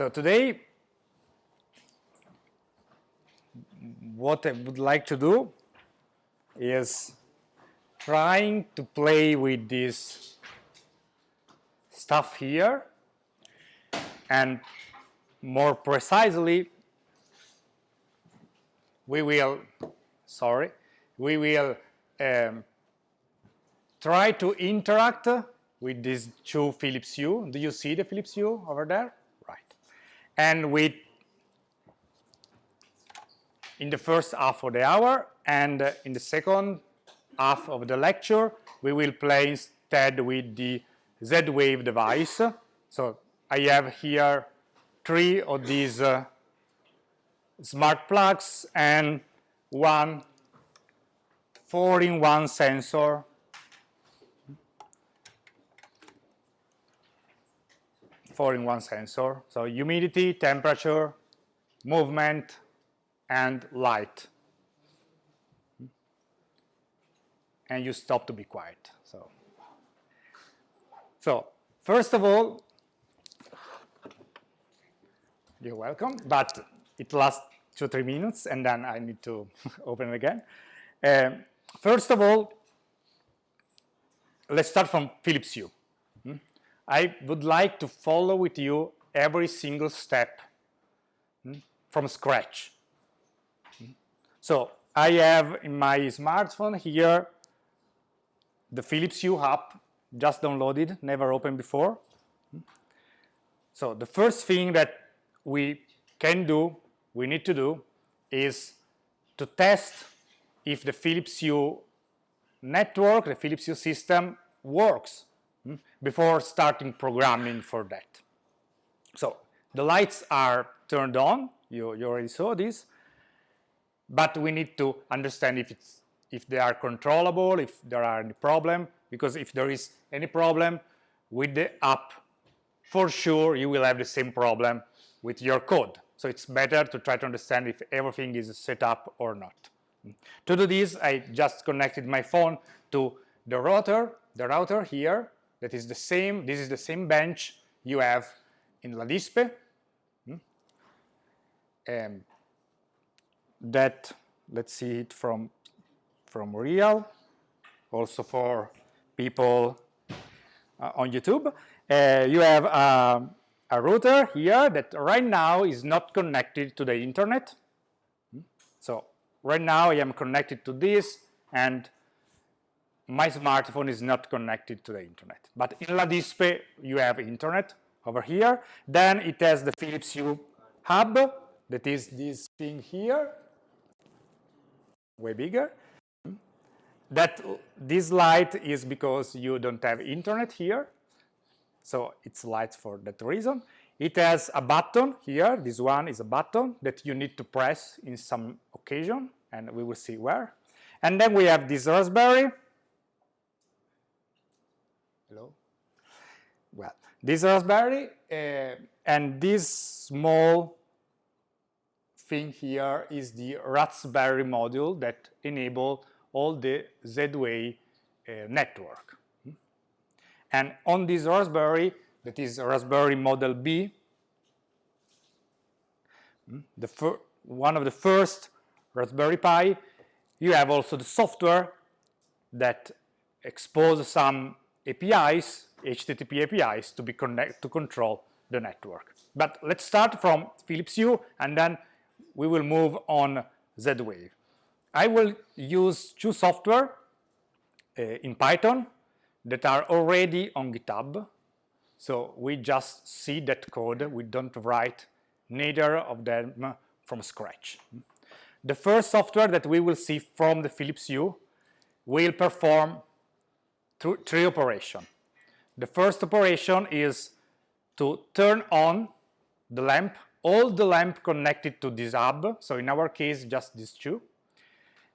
So today, what I would like to do is trying to play with this stuff here and more precisely we will sorry we will um, try to interact with these two Philips Hue. Do you see the Philips Hue over there? And we, in the first half of the hour and in the second half of the lecture, we will play instead with the Z-Wave device. So I have here three of these uh, smart plugs and one 4-in-1 sensor four-in-one sensor. So humidity, temperature, movement, and light. And you stop to be quiet. So, so first of all, you're welcome, but it lasts two, three minutes, and then I need to open it again. Um, first of all, let's start from Philips Hue. I would like to follow with you every single step hmm, from scratch. So I have in my smartphone here the Philips Hue app, just downloaded, never opened before. So the first thing that we can do, we need to do, is to test if the Philips Hue network, the Philips Hue system works Hmm? before starting programming for that. So the lights are turned on, you, you already saw this, but we need to understand if it's if they are controllable, if there are any problem, because if there is any problem with the app, for sure you will have the same problem with your code. So it's better to try to understand if everything is set up or not. Hmm? To do this, I just connected my phone to the router, the router here, that is the same, this is the same bench you have in La Dispe. Um, that, let's see it from, from real, also for people uh, on YouTube. Uh, you have uh, a router here that right now is not connected to the internet. So right now I am connected to this and my smartphone is not connected to the internet. But in La Dispe you have internet over here. Then it has the Philips Hue hub that is this thing here, way bigger. That this light is because you don't have internet here. So it's light for that reason. It has a button here. This one is a button that you need to press in some occasion and we will see where. And then we have this Raspberry. Hello? Well, this Raspberry uh, and this small thing here is the Raspberry module that enable all the Z-Wave uh, network. And on this Raspberry, that is Raspberry Model B, the one of the first Raspberry Pi, you have also the software that expose some APIs, HTTP APIs, to be connect to control the network. But let's start from Philips Hue, and then we will move on Z-Wave. I will use two software uh, in Python that are already on GitHub. So we just see that code. We don't write neither of them from scratch. The first software that we will see from the Philips Hue will perform three operations. The first operation is to turn on the lamp, all the lamp connected to this hub, so in our case just these two.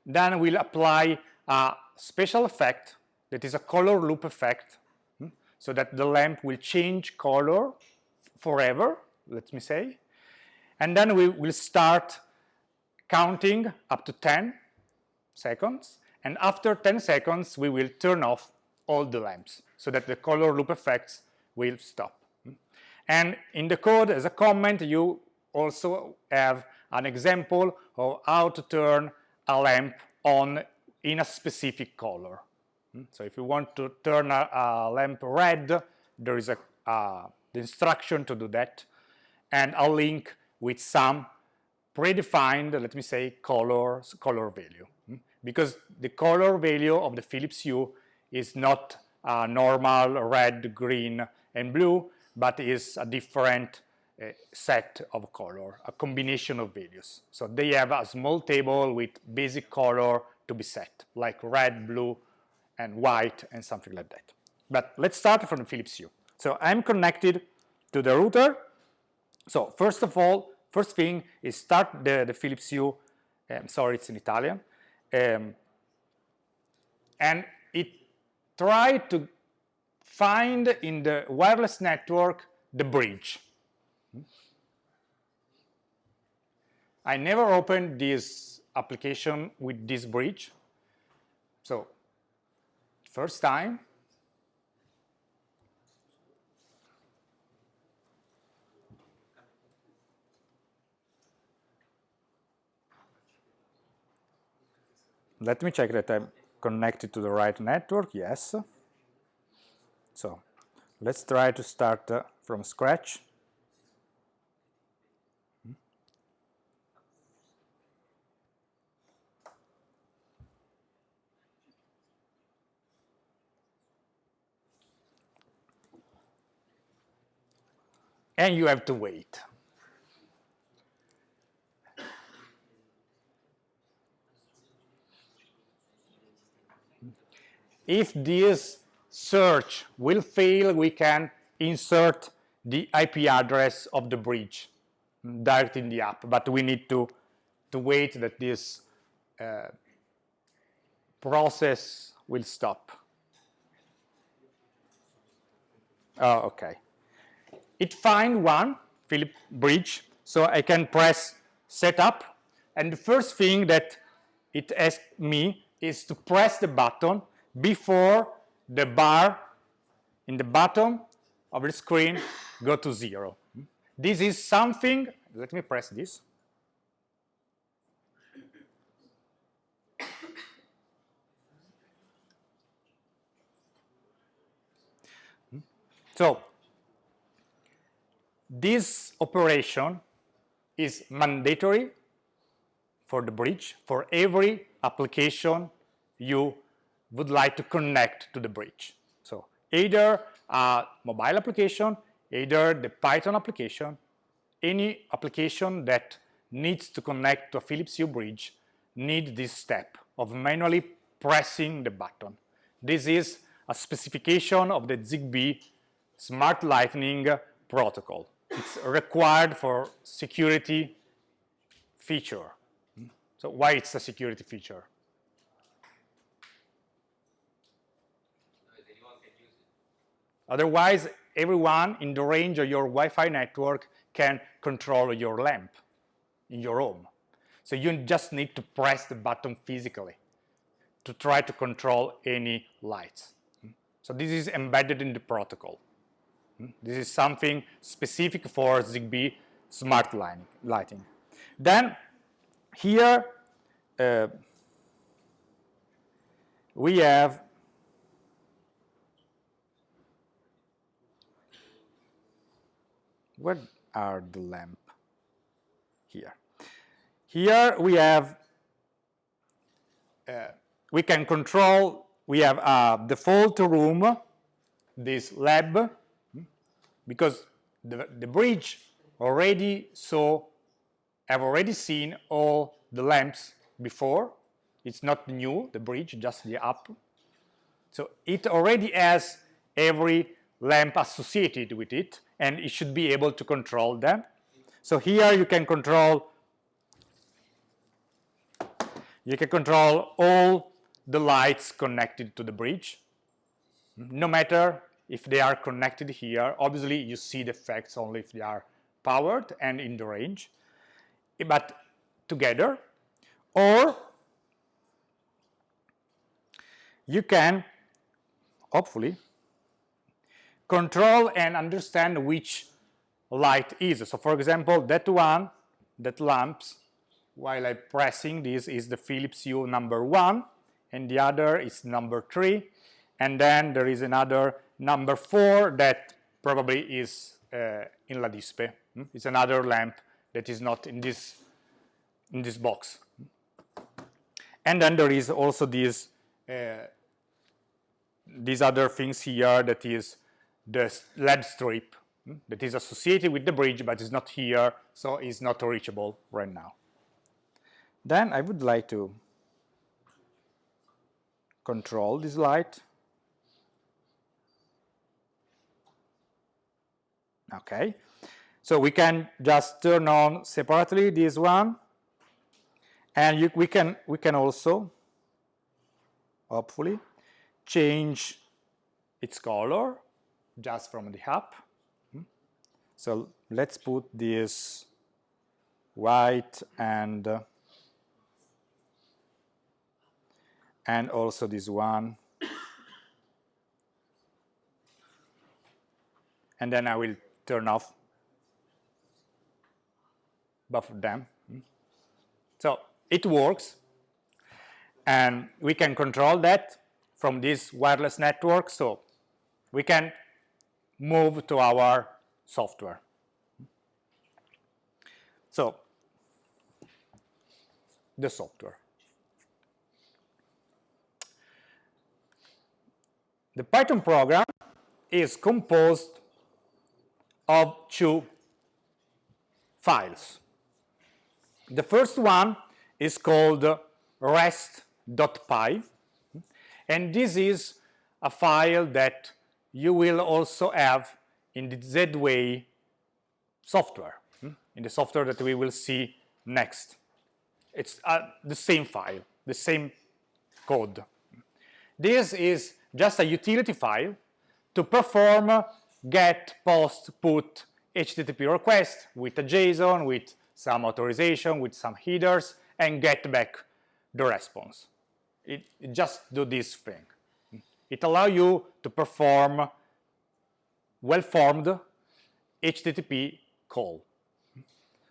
Then we'll apply a special effect that is a color loop effect, hmm, so that the lamp will change color forever, let me say. And then we will start counting up to 10 seconds and after 10 seconds we will turn off all the lamps so that the color loop effects will stop. And in the code, as a comment, you also have an example of how to turn a lamp on in a specific color. So if you want to turn a, a lamp red, there is a the instruction to do that and a link with some predefined, let me say, colors, color value. Hmm? Because the color value of the Philips Hue is not a normal red, green, and blue, but is a different uh, set of color, a combination of values. So they have a small table with basic color to be set, like red, blue, and white, and something like that. But let's start from the Philips Hue. So I'm connected to the router. So first of all, first thing is start the, the Philips Hue. Um, sorry, it's in Italian. Um, and it tried to find in the wireless network the bridge. I never opened this application with this bridge. So first time, let me check that I'm connected to the right network, yes. So let's try to start uh, from scratch. And you have to wait. If this search will fail, we can insert the IP address of the bridge direct in the app, but we need to, to wait that this uh, process will stop. Oh, okay. It find one Philip bridge, so I can press setup, and the first thing that it asks me is to press the button before the bar in the bottom of the screen go to zero. This is something, let me press this. So this operation is mandatory for the bridge for every application you would like to connect to the bridge. So either a mobile application, either the Python application, any application that needs to connect to a Philips Hue bridge need this step of manually pressing the button. This is a specification of the ZigBee Smart Lightning protocol. It's required for security feature. So why it's a security feature? Otherwise, everyone in the range of your Wi-Fi network can control your lamp in your home. So you just need to press the button physically to try to control any lights. So this is embedded in the protocol. This is something specific for ZigBee smart lighting. Then here uh, we have Where are the lamp? Here. Here we have, uh, we can control, we have a default room, this lab, because the, the bridge already saw, have already seen all the lamps before. It's not new, the bridge, just the app. So it already has every lamp associated with it and it should be able to control them. So here you can control you can control all the lights connected to the bridge no matter if they are connected here obviously you see the effects only if they are powered and in the range but together or you can hopefully control and understand which light is. So for example, that one, that lamps, while I'm pressing this is the Philips Hue number one, and the other is number three, and then there is another number four that probably is uh, in La Dispe. Hmm? It's another lamp that is not in this in this box. And then there is also this uh, these other things here that is the LED strip hmm, that is associated with the bridge but is not here so is not reachable right now. Then I would like to control this light. Okay, so we can just turn on separately this one and you, we can we can also hopefully change its color just from the app. Hmm. So let's put this white and and also this one. And then I will turn off both of them. Hmm. So it works and we can control that from this wireless network so we can move to our software. So the software. The Python program is composed of two files. The first one is called rest.py and this is a file that you will also have in the Z-Way software, hmm, in the software that we will see next. It's uh, the same file, the same code. This is just a utility file to perform get, post, put HTTP request with a JSON, with some authorization, with some headers, and get back the response. It, it just do this thing. It allows you to perform well-formed HTTP call.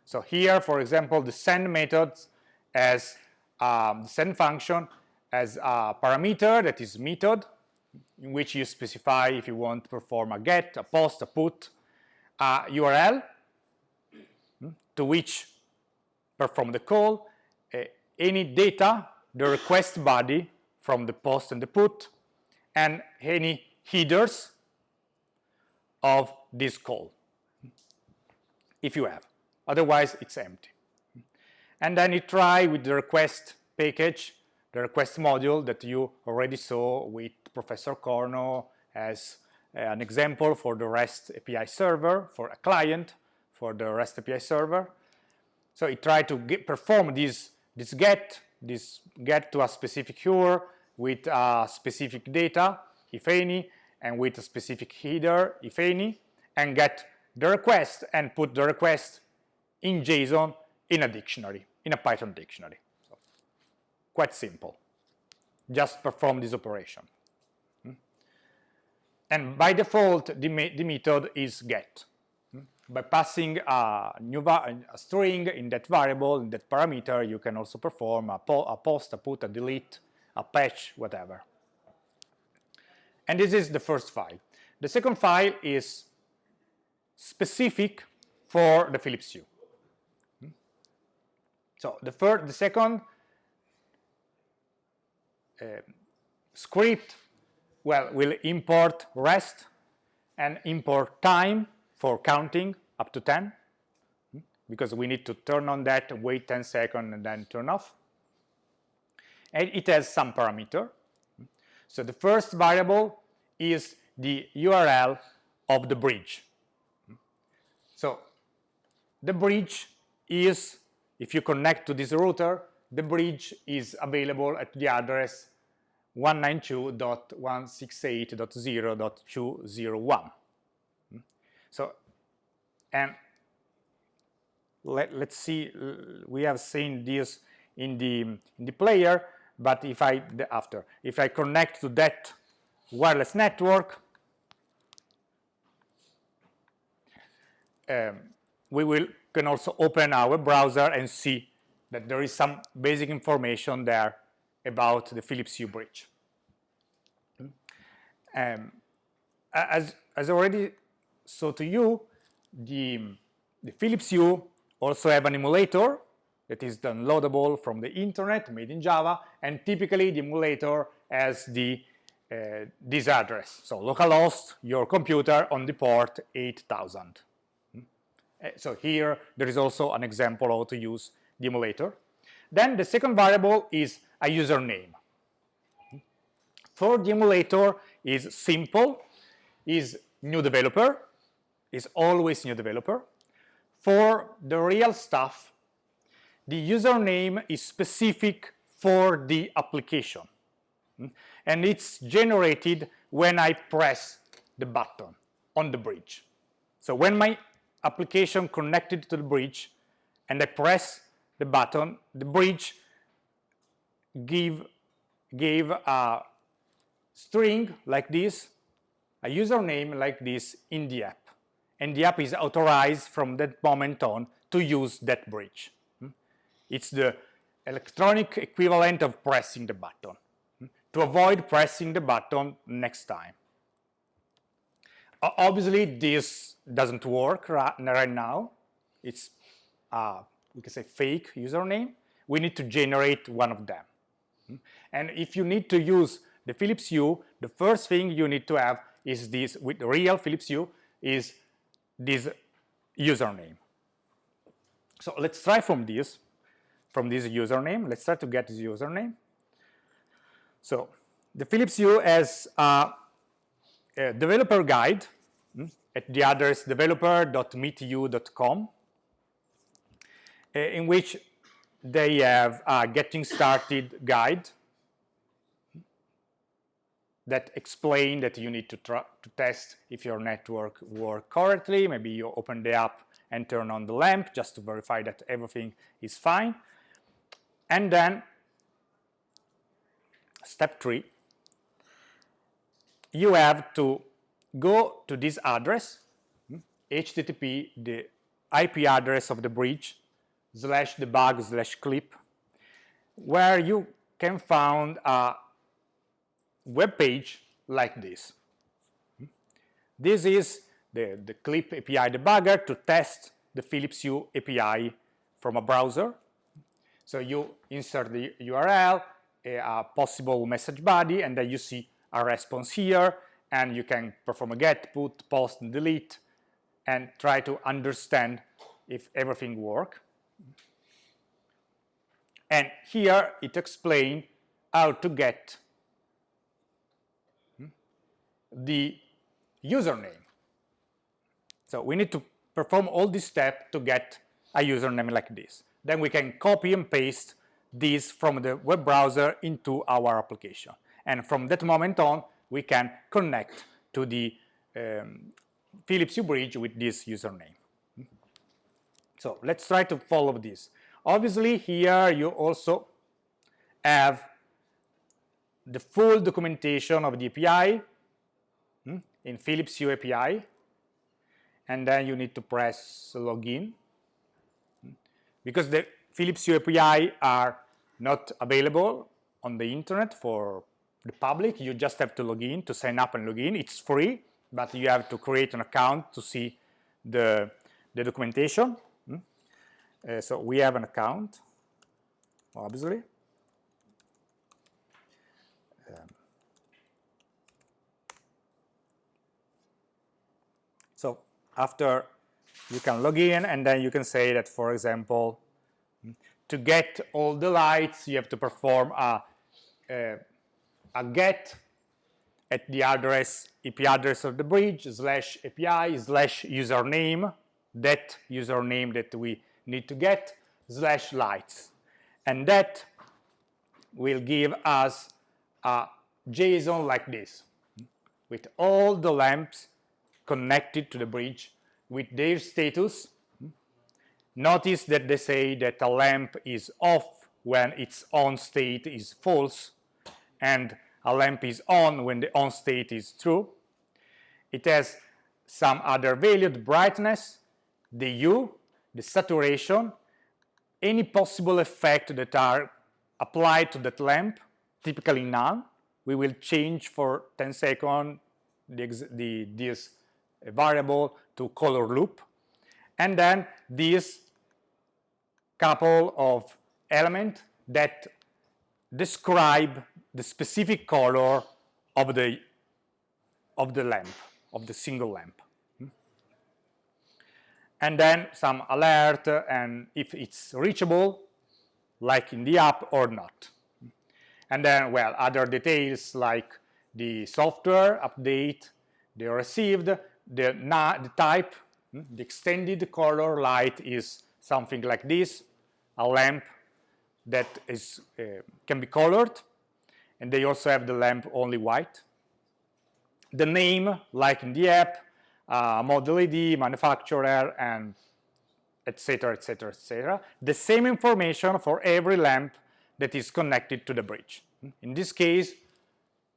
So here, for example, the send method as um, the send function as a parameter that is method in which you specify if you want to perform a get, a post, a put, a URL hmm, to which perform the call, uh, any data, the request body from the post and the put, and any headers of this call, if you have. Otherwise, it's empty. And then you try with the request package, the request module that you already saw with Professor Corno as uh, an example for the REST API server, for a client, for the REST API server. So it try to get, perform this, this get, this get to a specific URL with uh, specific data, if any, and with a specific header, if any, and get the request and put the request in JSON in a dictionary, in a Python dictionary. So, quite simple. Just perform this operation. Hmm? And by default, the, the method is get. Hmm? By passing a new a string in that variable, in that parameter, you can also perform a, po a post, a put, a delete, a patch, whatever. And this is the first file. The second file is specific for the Philips Hue. So the first, the second uh, script, well, will import rest and import time for counting up to 10 hmm? because we need to turn on that, wait 10 seconds and then turn off. It has some parameter. So the first variable is the URL of the bridge. So the bridge is, if you connect to this router, the bridge is available at the address 192.168.0.201. So, and let, us see, we have seen this in the, in the player, but if I, after, if I connect to that wireless network, um, we will can also open our browser and see that there is some basic information there about the Philips Hue bridge. Um, as, as already saw to you, the, the Philips Hue also have an emulator that is downloadable from the internet, made in Java, and typically the emulator has the uh, this address. So localhost your computer on the port 8000. Hmm? Uh, so here there is also an example how to use the emulator. Then the second variable is a username. For the emulator is simple, is new developer, is always new developer. For the real stuff, the username is specific for the application. Hmm? And it's generated when I press the button on the bridge. So when my application connected to the bridge and I press the button, the bridge give, gave a string like this, a username like this in the app. And the app is authorized from that moment on to use that bridge. It's the electronic equivalent of pressing the button to avoid pressing the button next time. Obviously, this doesn't work right now. It's, uh, we can say, fake username. We need to generate one of them. And if you need to use the Philips Hue, the first thing you need to have is this, with real Philips Hue, is this username. So let's try from this from this username. Let's try to get this username. So the Philips Hue has a, developer guide hmm, at the address developer.meethue.com uh, in which they have a getting started guide that explain that you need to, to test if your network work correctly. Maybe you open the app and turn on the lamp just to verify that everything is fine. And then step three, you have to go to this address, HTTP, hmm, the IP address of the bridge, slash debug slash clip, where you can find a web page like this. This is the, the clip API debugger to test the Philips Hue API from a browser. So you insert the URL, a possible message body, and then you see a response here, and you can perform a get, put, post, and delete, and try to understand if everything works. And here it explains how to get hmm, the username. So we need to perform all these steps to get a username like this. Then we can copy and paste this from the web browser into our application. And from that moment on, we can connect to the um, Philips Hue bridge with this username. So let's try to follow this. Obviously, here you also have the full documentation of the API hmm, in Philips Hue API, and then you need to press login because the Philips Hue API are not available on the internet for the public. You just have to log in to sign up and log in. It's free, but you have to create an account to see the, the documentation. Hmm? Uh, so we have an account, obviously. Um, so after you can log in and then you can say that, for example, to get all the lights, you have to perform a, a, a get at the address, IP address of the bridge, slash API, slash username, that username that we need to get, slash lights. And that will give us a JSON like this, with all the lamps connected to the bridge, with their status, Notice that they say that a lamp is off when its on state is false and a lamp is on when the on state is true. It has some other value, the brightness, the hue, the saturation, any possible effect that are applied to that lamp, typically none. We will change for 10 seconds the, the, this variable to color loop. And then this couple of elements that describe the specific color of the of the lamp, of the single lamp. And then some alert and if it's reachable, like in the app or not. And then, well, other details like the software update, the received, the, the type, the extended color light is something like this, a lamp that is uh, can be colored and they also have the lamp only white. The name, like in the app, uh, model ID, manufacturer, and etc., etc., etc. The same information for every lamp that is connected to the bridge. In this case,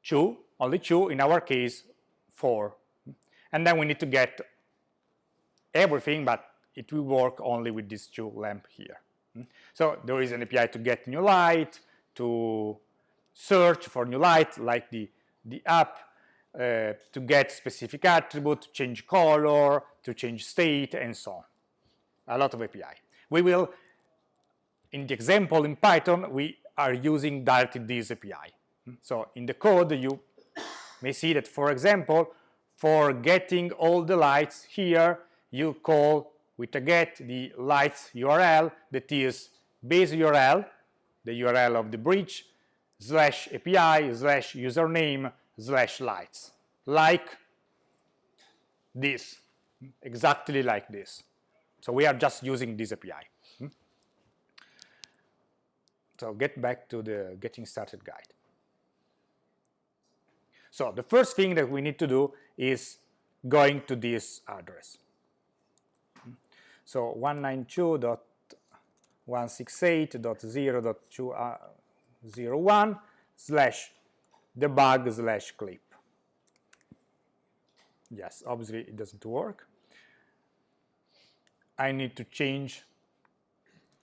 two, only two. In our case, four. And then we need to get everything, but it will work only with these two lamp here. So there is an API to get new light, to search for new light, like the, the app, uh, to get specific attribute, to change color, to change state, and so on. A lot of API. We will, in the example in Python, we are using directly this API. So in the code, you may see that, for example, for getting all the lights here, you call with a get the lights URL that is base URL, the URL of the bridge, slash API, slash username, slash lights, like this, exactly like this. So we are just using this API. Hmm? So get back to the getting started guide. So the first thing that we need to do is going to this address. So 192.168.0.201 uh, slash debug slash clip. Yes, obviously it doesn't work. I need to change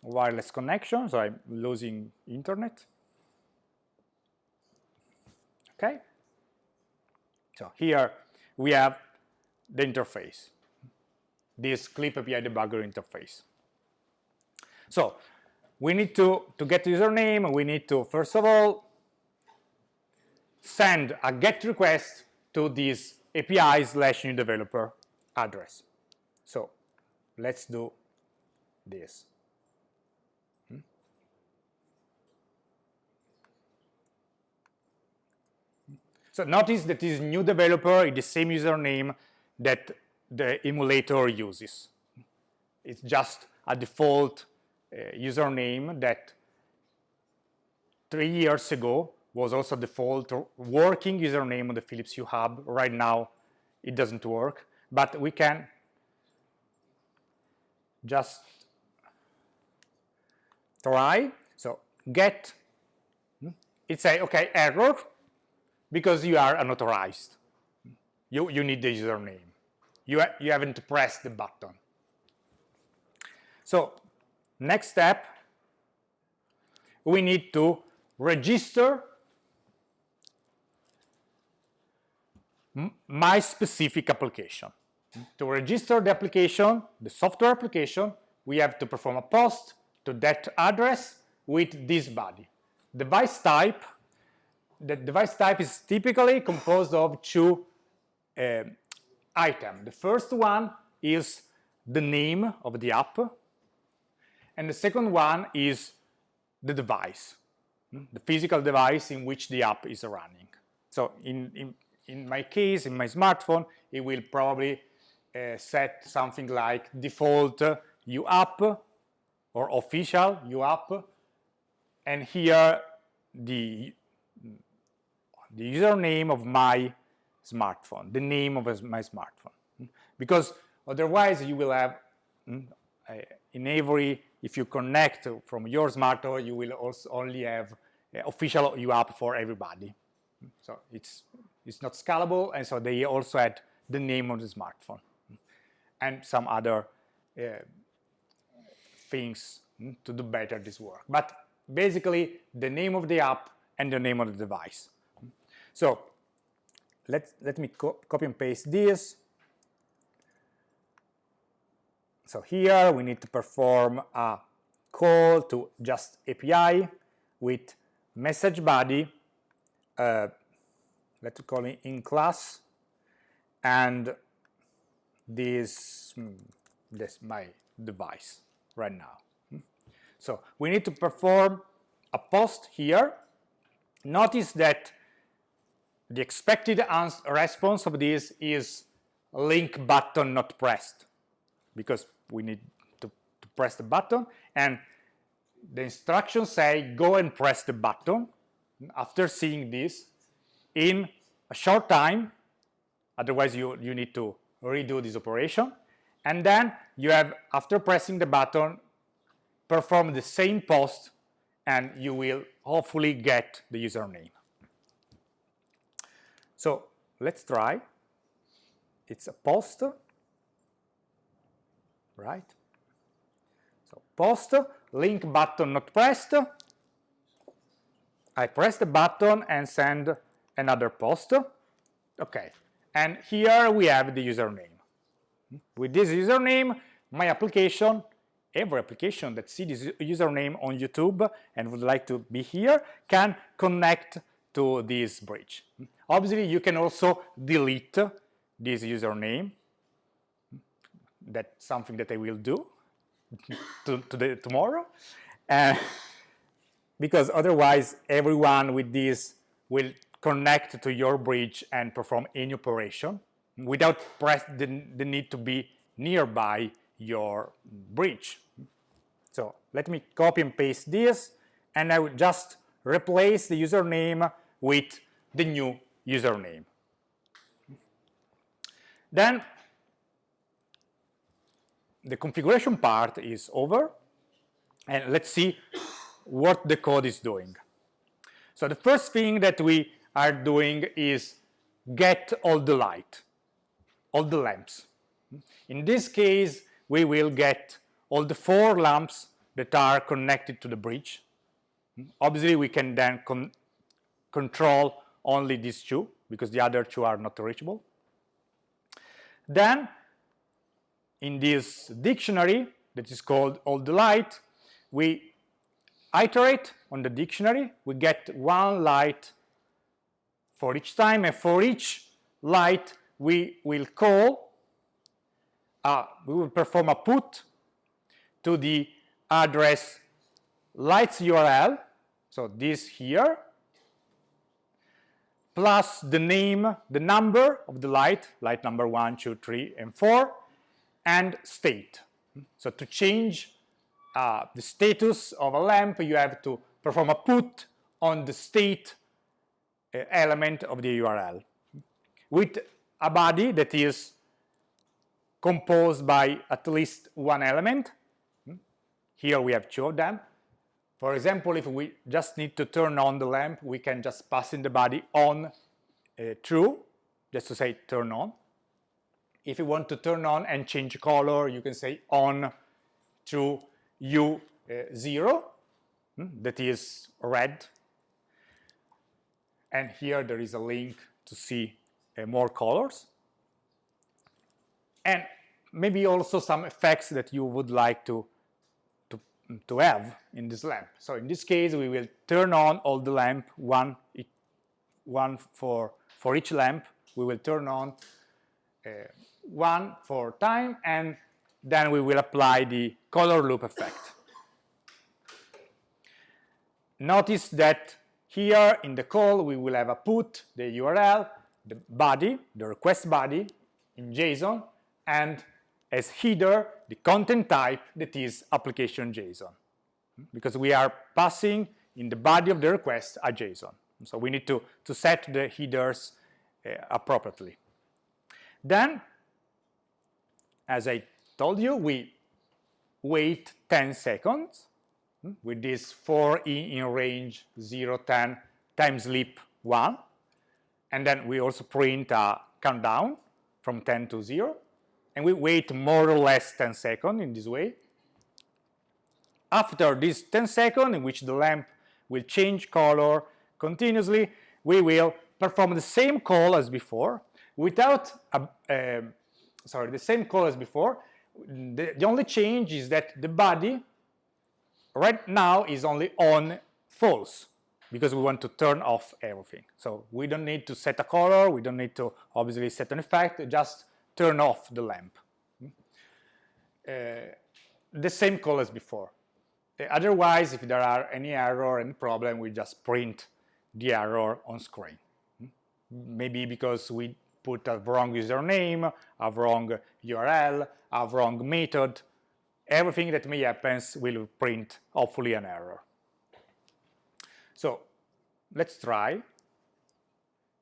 wireless connection, so I'm losing internet. Okay. So here we have the interface this clip API debugger interface. So we need to, to get username, we need to, first of all, send a GET request to this API slash new developer address. So let's do this. So notice that this new developer is the same username that the emulator uses. It's just a default uh, username that three years ago was also default working username on the Philips Hue Hub. Right now, it doesn't work, but we can just try. So get, hmm, it say, okay, error, because you are unauthorized. You, you need the username you, ha you haven't pressed the button. So next step, we need to register my specific application. To register the application, the software application, we have to perform a post to that address with this body. Device type, the device type is typically composed of two uh, item. The first one is the name of the app, and the second one is the device, hmm, the physical device in which the app is running. So in, in, in my case, in my smartphone, it will probably uh, set something like default uh, Hue app or official Hue app, and here the, the username of my smartphone, the name of my smartphone. Because otherwise you will have, hmm, in every, if you connect from your smartphone, you will also only have official Hue app for everybody. So it's, it's not scalable, and so they also had the name of the smartphone and some other uh, things mm, to do better this work. But basically, the name of the app and the name of the device. So let let me co copy and paste this. So here we need to perform a call to just API with message body, uh, let's call it in class, and this, hmm, this my device right now. So we need to perform a post here. Notice that the expected response of this is link button not pressed because we need to, to press the button and the instructions say go and press the button after seeing this in a short time. Otherwise you you need to redo this operation. And then you have after pressing the button perform the same post and you will hopefully get the username. So let's try. It's a post right? So post link button not pressed. I press the button and send another post. Okay and here we have the username. With this username, my application, every application that sees this username on YouTube and would like to be here can connect to this bridge. Obviously, you can also delete this username. That's something that I will do to, tomorrow. Uh, because otherwise, everyone with this will connect to your bridge and perform any operation without press the, the need to be nearby your bridge. Let me copy and paste this and I will just replace the username with the new username. Then the configuration part is over and let's see what the code is doing. So the first thing that we are doing is get all the light, all the lamps. In this case, we will get all the four lamps that are connected to the bridge. Obviously, we can then con control only these two because the other two are not reachable. Then, in this dictionary that is called all the light, we iterate on the dictionary, we get one light for each time and for each light we will call uh, we will perform a put to the address lights URL so this here plus the name the number of the light light number one two three and four and state so to change uh, the status of a lamp you have to perform a put on the state uh, element of the URL with a body that is composed by at least one element. Here we have two of them. For example, if we just need to turn on the lamp, we can just pass in the body on uh, true, just to say turn on. If you want to turn on and change color, you can say on to U0, uh, hmm, that is red and here there is a link to see uh, more colors and maybe also some effects that you would like to, to, have in this lamp. So in this case we will turn on all the lamp, one, one for, for each lamp, we will turn on uh, one for time and then we will apply the color loop effect. Notice that here in the call, we will have a put, the URL, the body, the request body in JSON, and as header, the content type that is application JSON. Because we are passing in the body of the request a JSON. So we need to, to set the headers uh, appropriately. Then, as I told you, we wait 10 seconds with this 4 in range 0, 10 time.sleep 1. And then we also print a countdown from 10 to 0. And we wait more or less 10 seconds in this way. After this 10 seconds in which the lamp will change color continuously, we will perform the same call as before without, a, uh, sorry, the same call as before. The, the only change is that the body right now is only on false because we want to turn off everything. So we don't need to set a color, we don't need to obviously set an effect, just turn off the lamp. Uh, the same call as before. Uh, otherwise, if there are any error, any problem, we just print the error on screen. Maybe because we put a wrong username, a wrong URL, a wrong method, everything that may happen will print hopefully an error. So let's try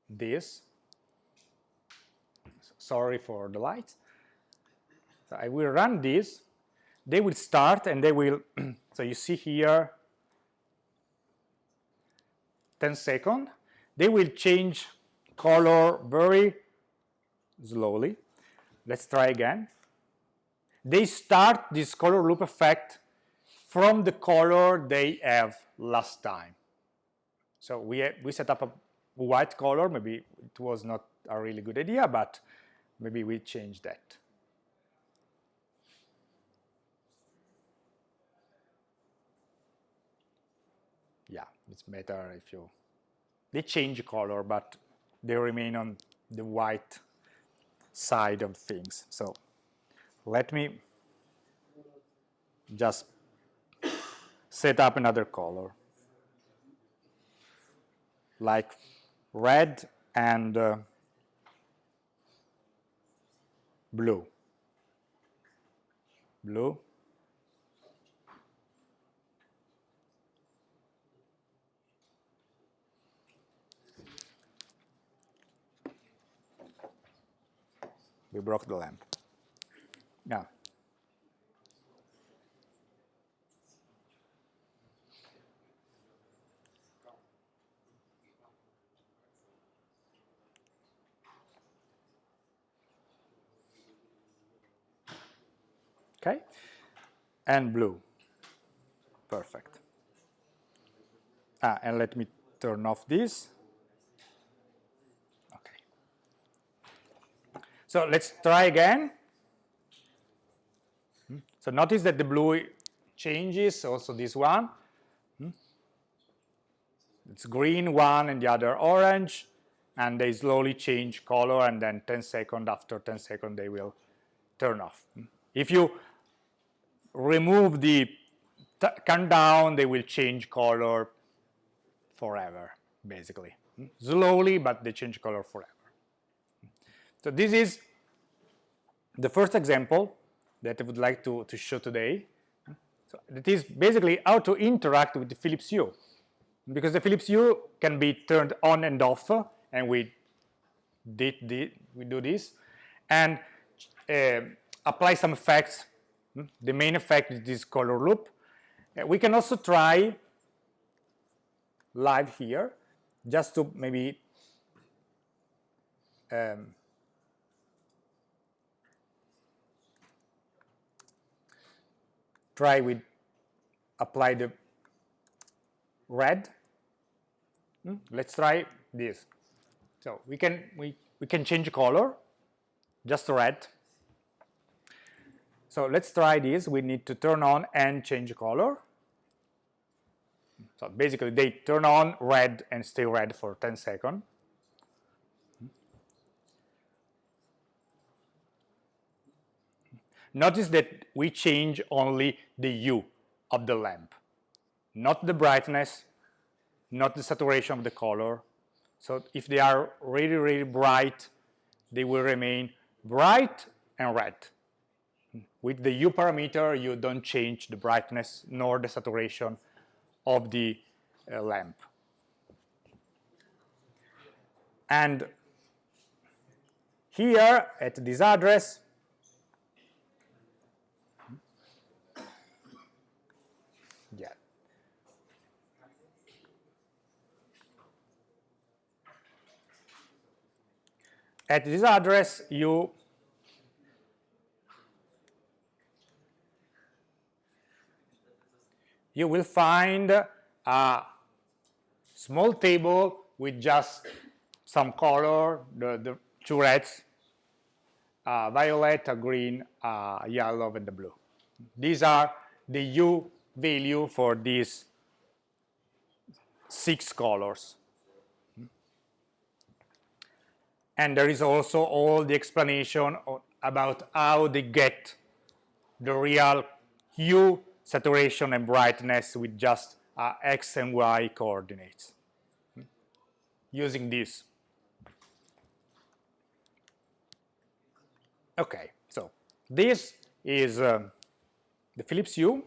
this. Sorry for the lights. So I will run this. They will start and they will, so you see here 10 seconds. They will change color very slowly. Let's try again. They start this color loop effect from the color they have last time. So we, we set up a white color, maybe it was not a really good idea, but maybe we change that. Yeah, it's better if you, they change color, but they remain on the white side of things. So let me just set up another color like red and uh, blue. Blue. We broke the lamp. Now, okay? And blue. Perfect. Ah, and let me turn off this. Okay. So let's try again. Hmm? So notice that the blue changes, also this one. Hmm? It's green one and the other orange, and they slowly change color, and then 10 seconds, after 10 seconds, they will turn off. Hmm? If you remove the countdown, they will change color forever, basically. Slowly, but they change color forever. So this is the first example that I would like to, to show today. So basically how to interact with the Philips Hue. Because the Philips Hue can be turned on and off, and we did, did we do this, and uh, apply some effects? The main effect is this color loop. Uh, we can also try live here, just to maybe um, try with apply the red. Hmm? Let's try this. So we can we we can change color, just red. So let's try this. We need to turn on and change color. So basically they turn on red and stay red for 10 seconds. Notice that we change only the hue of the lamp, not the brightness, not the saturation of the color. So if they are really, really bright, they will remain bright and red. With the hue parameter, you don't change the brightness nor the saturation of the uh, lamp. And here at this address, yeah. At this address, you you will find a small table with just some color, the, the two reds, uh, violet, a green, uh, yellow, and the blue. These are the hue value for these six colors. And there is also all the explanation about how they get the real hue, saturation, and brightness with just uh, x and y coordinates using this. Okay, so this is um, the Philips Hue.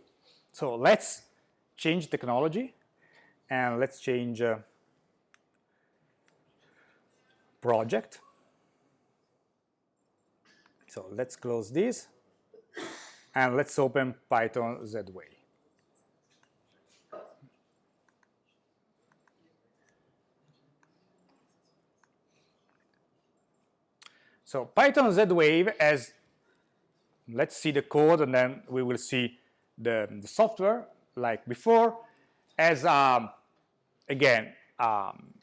So let's change technology and let's change uh, project. So let's close this and let's open Python Z-Wave. So Python Z-Wave has, let's see the code and then we will see the, the software like before, as um, again um,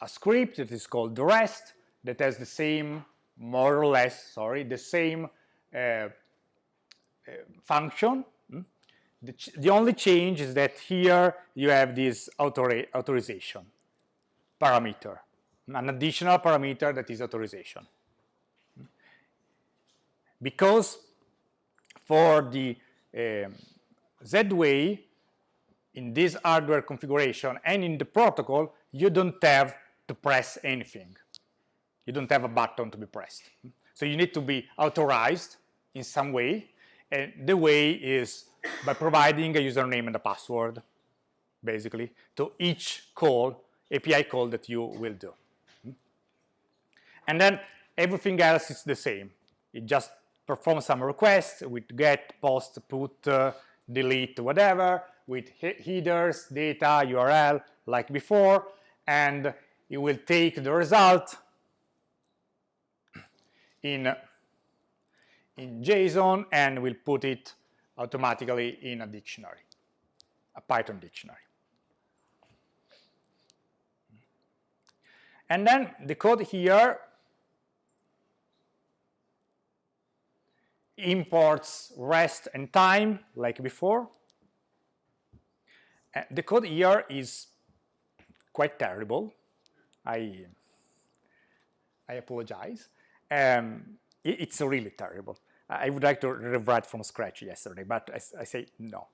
a script that is called the rest that has the same more or less sorry the same uh, function hmm? the, the, only change is that here you have this author authorization parameter an additional parameter that is authorization. Because for the um, Z-Wave in this hardware configuration and in the protocol you don't have to press anything. You don't have a button to be pressed. So you need to be authorized in some way and the way is by providing a username and a password basically to each call API call that you will do. And then everything else is the same. It just performs some requests with get, post, put, uh, delete, whatever, with headers, data, URL, like before, and it will take the result in, in JSON and will put it automatically in a dictionary, a Python dictionary. And then the code here imports rest and time like before. The code here is quite terrible. I I apologize. Um, it, it's really terrible. I would like to rewrite from scratch yesterday, but I, I say no.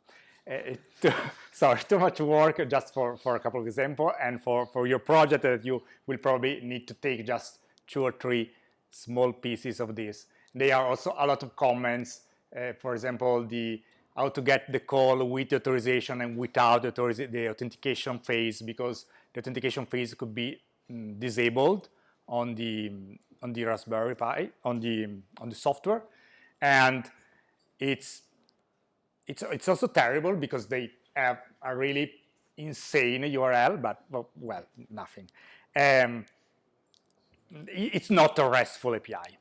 Uh, it, sorry, too much work just for, for a couple of examples and for, for your project that you will probably need to take just two or three small pieces of this there are also a lot of comments, uh, for example, the how to get the call with authorization and without the, the authentication phase because the authentication phase could be mm, disabled on the on the Raspberry Pi on the on the software and it's it's it's also terrible because they have a really insane URL but well, nothing um, it's not a RESTful API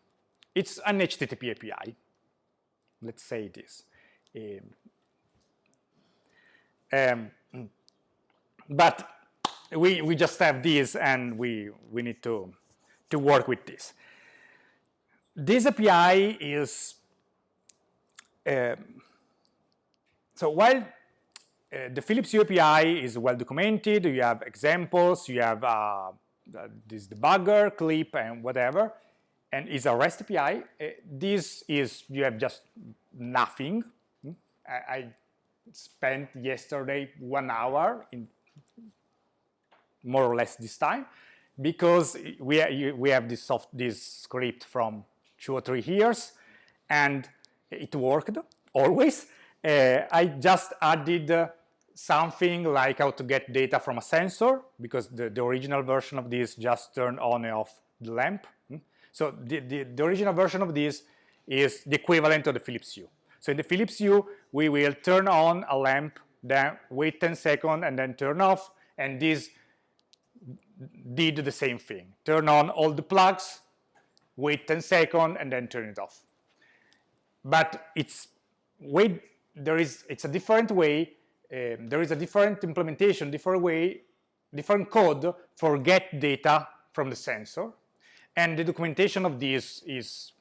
it's an HTTP API. Let's say this. Um, um, but we, we just have this and we, we need to, to work with this. This API is, so while uh, the Philips Hue API is well documented, you have examples, you have uh, this debugger, clip, and whatever, and is a REST API. Uh, this is, you have just nothing. Hmm? I, I, spent yesterday one hour in more or less this time because we, we have this, soft, this script from two or three years and it worked always. Uh, I just added uh, something like how to get data from a sensor because the, the original version of this just turned on and off the lamp so the, the, the, original version of this is the equivalent of the Philips Hue. So in the Philips Hue, we will turn on a lamp, then wait 10 seconds and then turn off, and this did the same thing. Turn on all the plugs, wait 10 seconds, and then turn it off. But it's way there is it's a different way um, there is a different implementation, different way, different code for get data from the sensor. And the documentation of this is,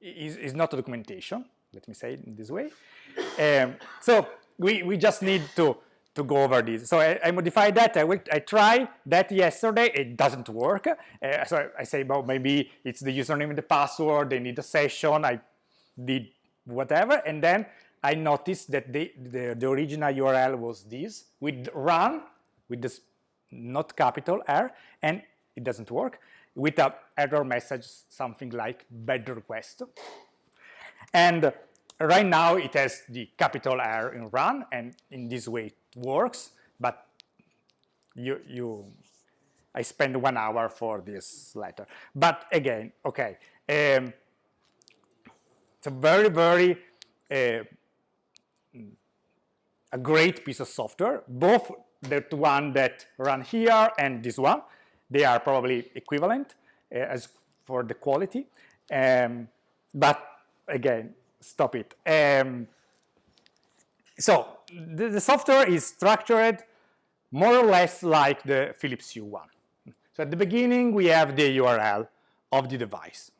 is, is not a documentation, let me say it this way. Um, so we, we just need to, to go over this. So I, I modified that, I, I tried that yesterday, it doesn't work. Uh, so I say, well, maybe it's the username and the password, they need a session, I did whatever, and then I noticed that the, the, original URL was this, with run, with this not capital R, and it doesn't work, with a error message, something like bad request. And right now it has the capital R in run, and in this way works, but you, you I spend one hour for this letter. But again, okay, um, it's a very, very uh, a great piece of software, both the one that run here and this one. They are probably equivalent uh, as for the quality. Um, but again, stop it. Um, so the, the, software is structured more or less like the Philips Hue one. So at the beginning, we have the URL of the device.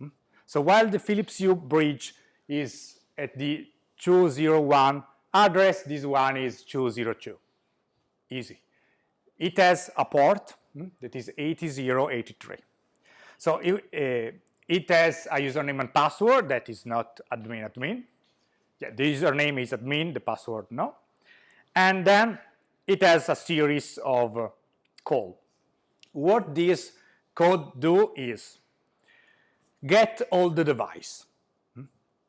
So while the Philips Hue bridge is at the 201 address, this one is 202. Easy. It has a port hmm, that is 8083. So it, uh, it has a username and password that is not admin admin. Yeah, the username is admin, the password no. And then it has a series of uh, call. What this code do is get all the device hmm,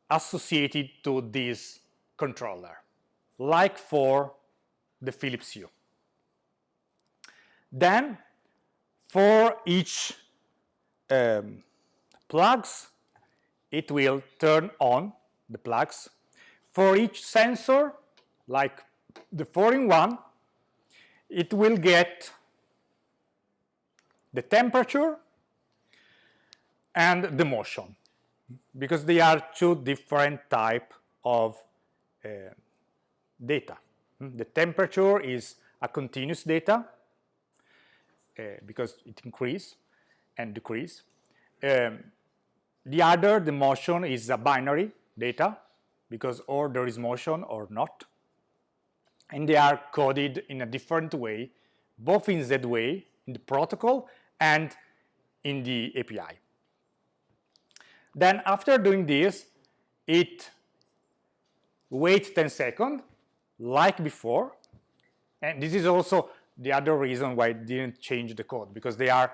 associated to this controller like for the Philips Hue. Then for each um, plugs, it will turn on the plugs. For each sensor, like the 4-in-1, it will get the temperature and the motion because they are two different type of uh, data. Hmm? The temperature is a continuous data uh, because it increase and decrease. Um, the other, the motion, is a binary data because or there is motion or not. And they are coded in a different way, both in Z-way, in the protocol, and in the API. Then after doing this, it waits 10 seconds like before. And this is also the other reason why it didn't change the code, because they are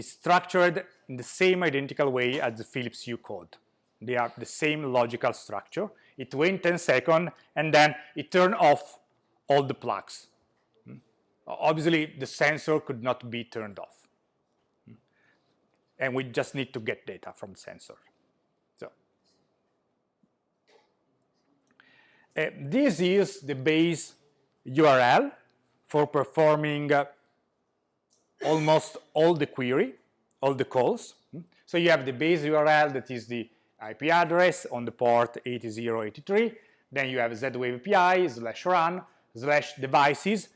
structured in the same identical way as the Philips Hue code. They are the same logical structure. It wait 10 seconds, and then it turned off all the plugs. Hmm? Obviously, the sensor could not be turned off. Hmm? And we just need to get data from the sensor. Uh, this is the base URL for performing uh, almost all the query, all the calls. So you have the base URL that is the IP address on the port 8083. Then you have Z-Wave API slash run slash devices,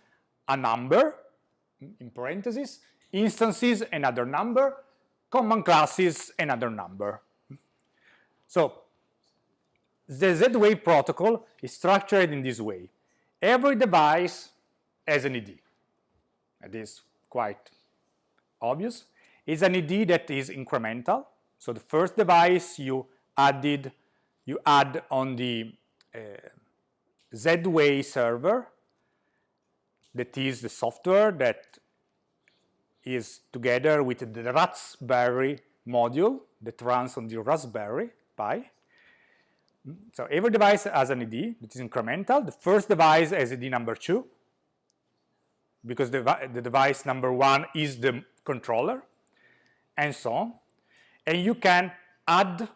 a number in parentheses, instances, another number, command classes, another number. So the Z-Wave protocol is structured in this way. Every device has an ID. It is quite obvious. It's an ID that is incremental. So the first device you added, you add on the uh, Z-Wave server, that is the software that is together with the Raspberry module that runs on the Raspberry Pi. So every device has an ID that is incremental. The first device has ID number two because the, the device number one is the controller and so on. And you can add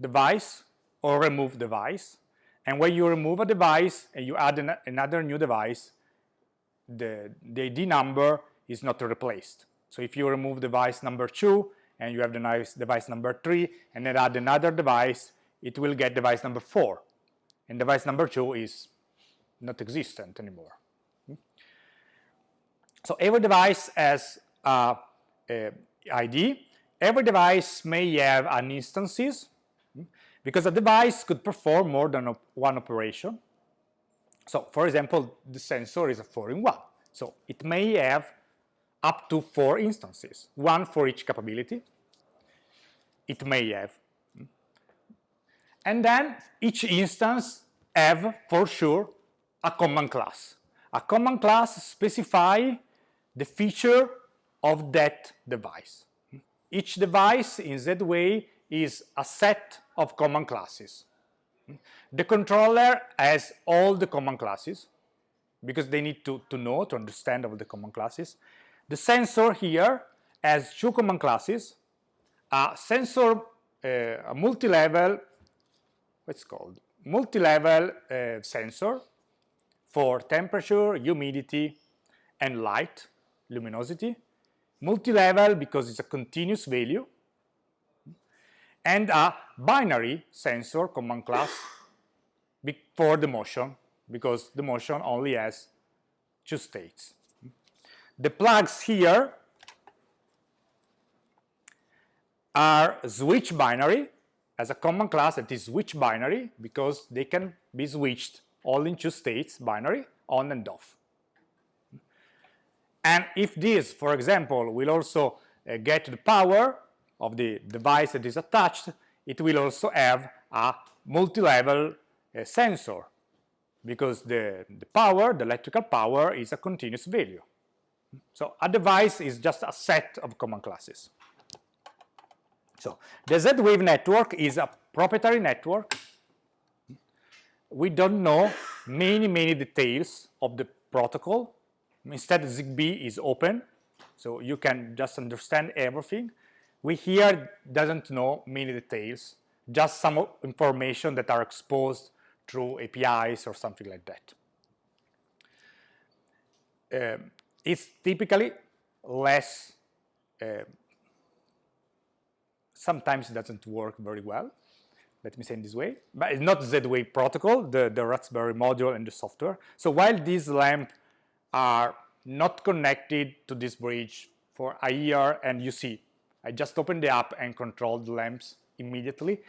device or remove device. And when you remove a device and you add an, another new device, the, the ID number is not replaced. So if you remove device number two and you have the nice device number three and then add another device, it will get device number four. and device number two is not existent anymore. Hmm? So every device has a, a ID. Every device may have an instances because a device could perform more than one operation. So for example, the sensor is a 4-in-1. So it may have up to four instances, one for each capability. It may have. And then each instance have, for sure, a command class. A command class specify the feature of that device. Each device in that way is a set of command classes. The controller has all the command classes because they need to, to know, to understand all the command classes. The sensor here has two command classes, a sensor, uh, a multi-level, what's called, multi-level uh, sensor for temperature, humidity, and light, luminosity. Multi-level because it's a continuous value. And a binary sensor command class for the motion because the motion only has two states. The plugs here are switch binary as a command class that is switch binary because they can be switched all in two states binary on and off. And if this, for example, will also uh, get the power of the device that is attached, it will also have a multi-level uh, sensor because the, the power, the electrical power, is a continuous value. So a device is just a set of command classes. So the Z-Wave network is a proprietary network. We don't know many, many details of the protocol Instead, ZigBee is open, so you can just understand everything. We here doesn't know many details, just some information that are exposed through APIs or something like that. Uh, it's typically less, uh, sometimes it doesn't work very well, let me say in this way, but it's not Z-Wave protocol, the, the Raspberry module and the software. So while these lamp are not connected to this bridge for year and you see I just opened the app and controlled the lamps immediately.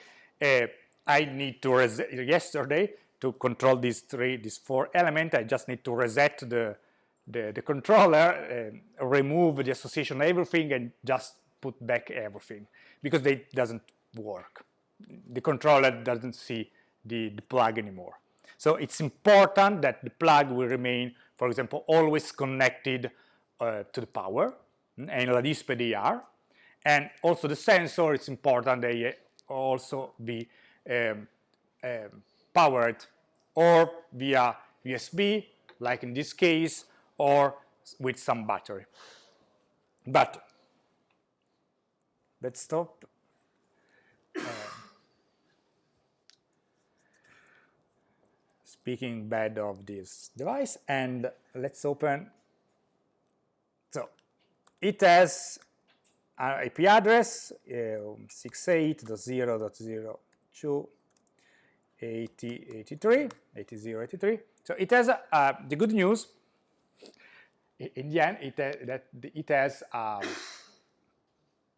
Uh, I need to reset yesterday to control these three, these four elements. I just need to reset the the, the controller, uh, remove the association everything, and just put back everything because they doesn't work. The controller doesn't see the, the plug anymore. So it's important that the plug will remain, for example, always connected uh, to the power and la DISP And also the sensor, it's important they also be um, um, powered or via USB, like in this case, or with some battery. But let's stop. Uh, speaking bad of this device and let's open so it has IP address uh, 68.0.0.2.80.83 so it has uh, the good news in the end it, uh, that it has um,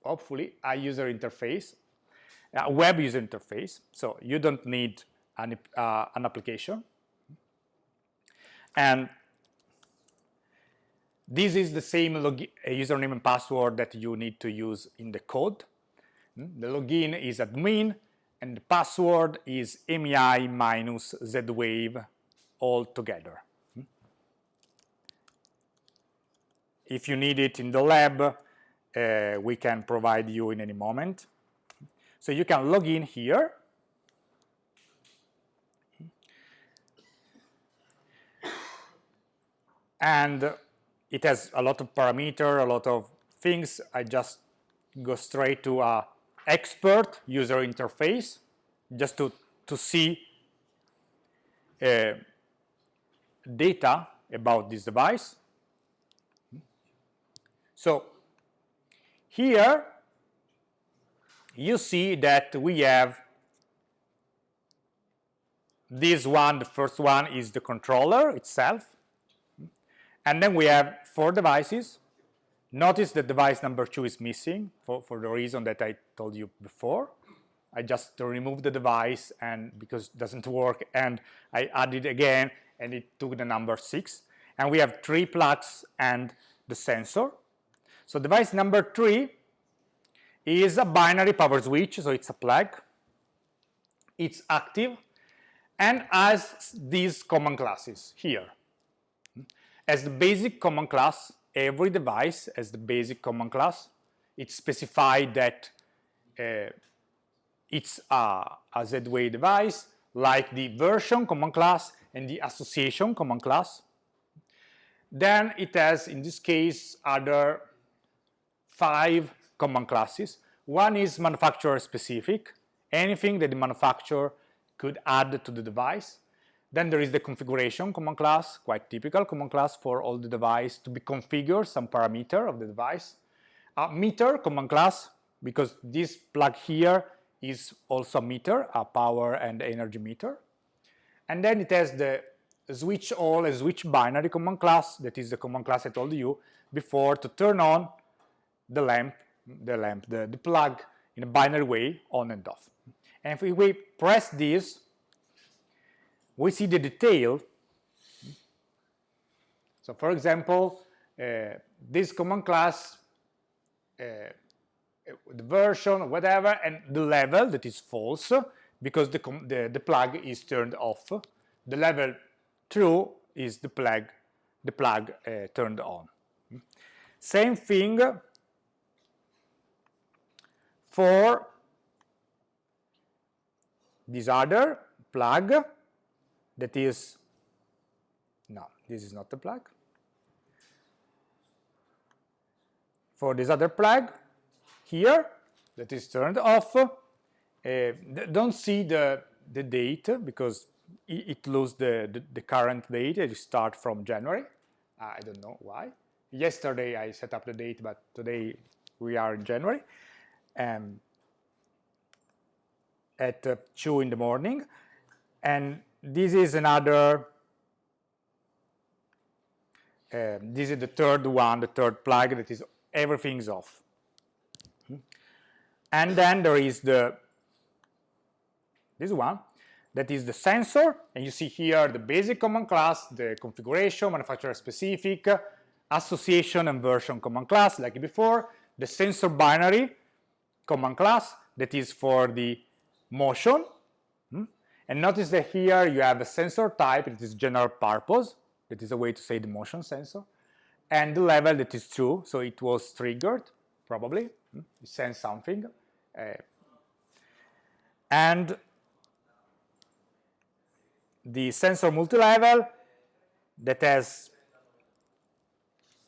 hopefully a user interface a web user interface. So you don't need an, uh, an application. And this is the same username and password that you need to use in the code. Hmm? The login is admin and the password is MEI minus Z-Wave all together. Hmm? If you need it in the lab, uh, we can provide you in any moment. So you can log in here and it has a lot of parameter, a lot of things. I just go straight to a expert user interface just to, to see uh, data about this device. So here you see that we have this one, the first one, is the controller itself. And then we have four devices. Notice that device number two is missing for, for the reason that I told you before. I just removed the device and because it doesn't work and I added again and it took the number six. And we have three plugs and the sensor. So device number three is a binary power switch, so it's a plug. It's active and has these command classes here. As the basic command class, every device has the basic command class. It's specified that uh, it's a, a Z-Wave device, like the version command class and the association command class. Then it has, in this case, other five command classes. One is manufacturer specific, anything that the manufacturer could add to the device. Then there is the configuration command class, quite typical command class for all the device to be configured, some parameter of the device. A meter command class, because this plug here is also a meter, a power and energy meter. And then it has the switch all and switch binary command class, that is the command class I told you before to turn on the lamp, the lamp, the, the plug in a binary way on and off. And if we press this, we see the detail. So for example, uh, this command class, uh, the version, whatever, and the level that is false because the, the, the plug is turned off. The level true is the plug, the plug uh, turned on. Same thing for this other plug that is, no, this is not the plug. For this other plug here that is turned off, uh, don't see the, the date because it, it the, the, the, current date, it start from January. I don't know why. Yesterday I set up the date, but today we are in January. Um, at uh, 2 in the morning. And this is another, uh, this is the third one, the third plug that is everything's off. And then there is the, this one, that is the sensor, and you see here the basic command class, the configuration, manufacturer specific, association and version command class, like before, the sensor binary command class, that is for the motion. And notice that here you have a sensor type, it is general purpose, that is a way to say the motion sensor, and the level that is true, so it was triggered, probably, hmm? it sends something. Uh, and the sensor multi-level that has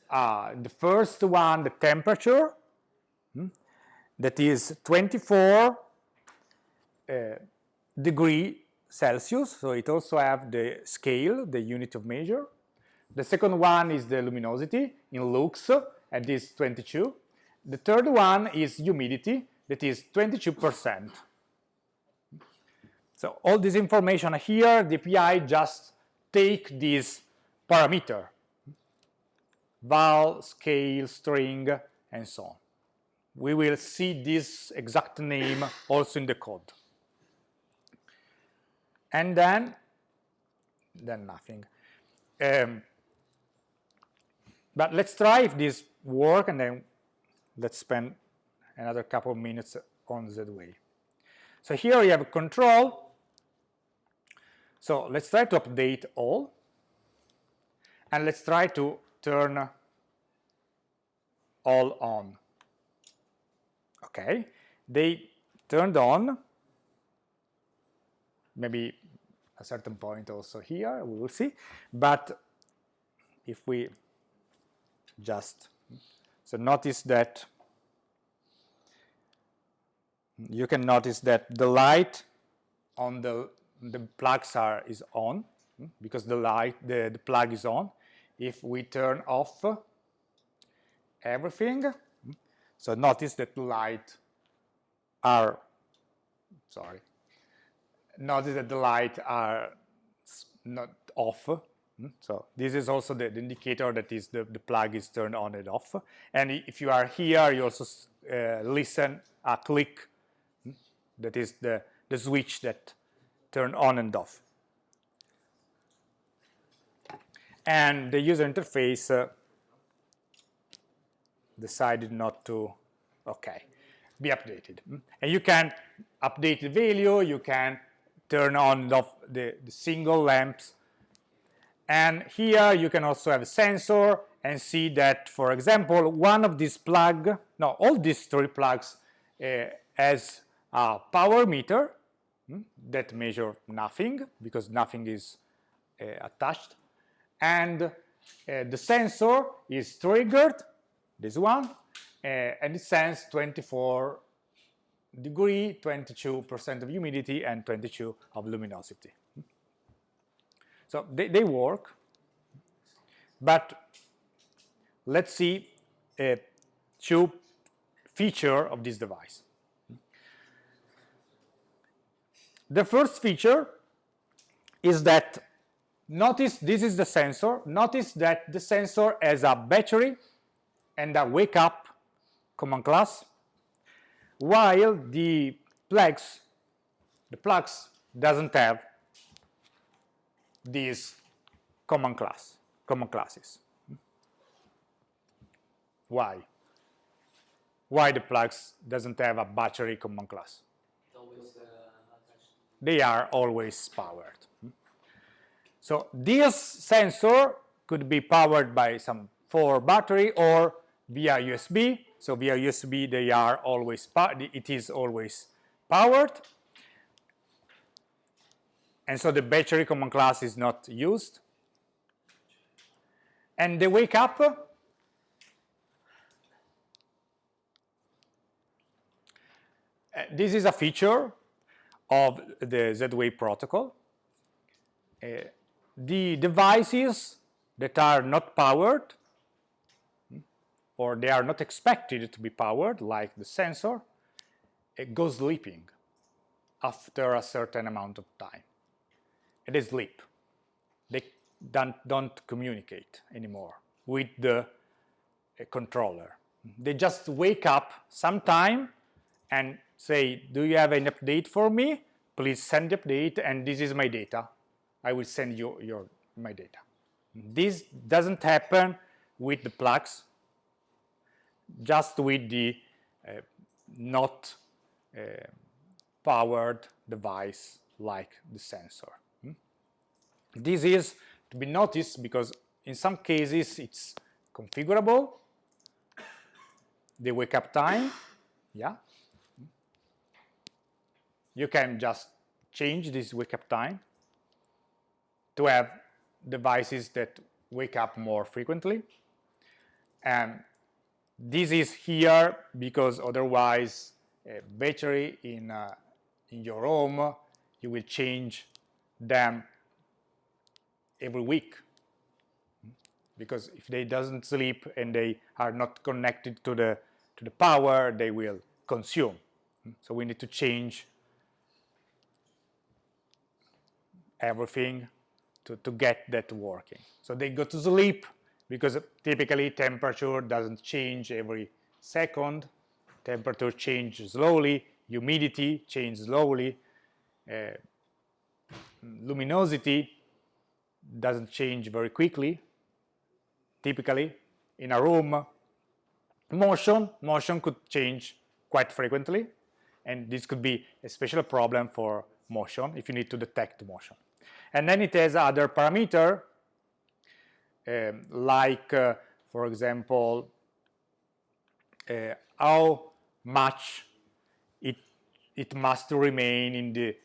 uh, the first one, the temperature, hmm? that is 24 uh, degree Celsius, so it also have the scale, the unit of measure. The second one is the luminosity in lux, and this 22. The third one is humidity, that is 22%. So all this information here, the API just take this parameter, val, scale, string, and so on. We will see this exact name also in the code and then then nothing. Um, but let's try if this work and then let's spend another couple of minutes on Z-Wave. So here we have a control. So let's try to update all and let's try to turn all on. Okay, they turned on maybe a certain point also here, we will see. But if we just, so notice that, you can notice that the light on the, the plugs are, is on, because the light, the, the plug is on. If we turn off everything, so notice that the light are, sorry, notice that the light are not off. Hmm? So this is also the, the indicator that is the, the plug is turned on and off. And if you are here, you also uh, listen a click. Hmm? That is the, the switch that turn on and off. And the user interface uh, decided not to, okay, be updated. Hmm? And you can update the value, you can turn on the, the single lamps. And here you can also have a sensor and see that, for example, one of these plug, no, all these three plugs uh, has a power meter hmm, that measure nothing because nothing is uh, attached. And uh, the sensor is triggered, this one, uh, and it sends 24 degree, 22% of humidity, and 22 of luminosity. So they, they work, but let's see a two feature of this device. The first feature is that notice this is the sensor. Notice that the sensor has a battery and a wake up command class while the plugs, the plugs doesn't have these command class, command classes. Why? Why the plugs doesn't have a battery command class? They are always powered. So this sensor could be powered by some four battery or via USB so via USB, they are always it is always powered. And so the battery command class is not used. And the wake up uh, this is a feature of the Z-Wave protocol. Uh, the devices that are not powered or they are not expected to be powered, like the sensor, it goes sleeping after a certain amount of time. It is sleep. They don't, don't communicate anymore with the uh, controller. They just wake up sometime and say, do you have an update for me? Please send the update and this is my data. I will send you your, my data. This doesn't happen with the plugs just with the uh, not uh, powered device like the sensor. Hmm? This is to be noticed because in some cases it's configurable, the wake up time, yeah. You can just change this wake up time to have devices that wake up more frequently. And this is here because otherwise a battery in, uh, in your home, you will change them every week. Because if they doesn't sleep and they are not connected to the, to the power, they will consume. So we need to change everything to, to get that working. So they go to sleep because typically temperature doesn't change every second. Temperature changes slowly, humidity changes slowly, uh, luminosity doesn't change very quickly, typically in a room. Motion, motion could change quite frequently, and this could be a special problem for motion if you need to detect motion. And then it has other parameter um, like, uh, for example, uh, how much it, it must remain in the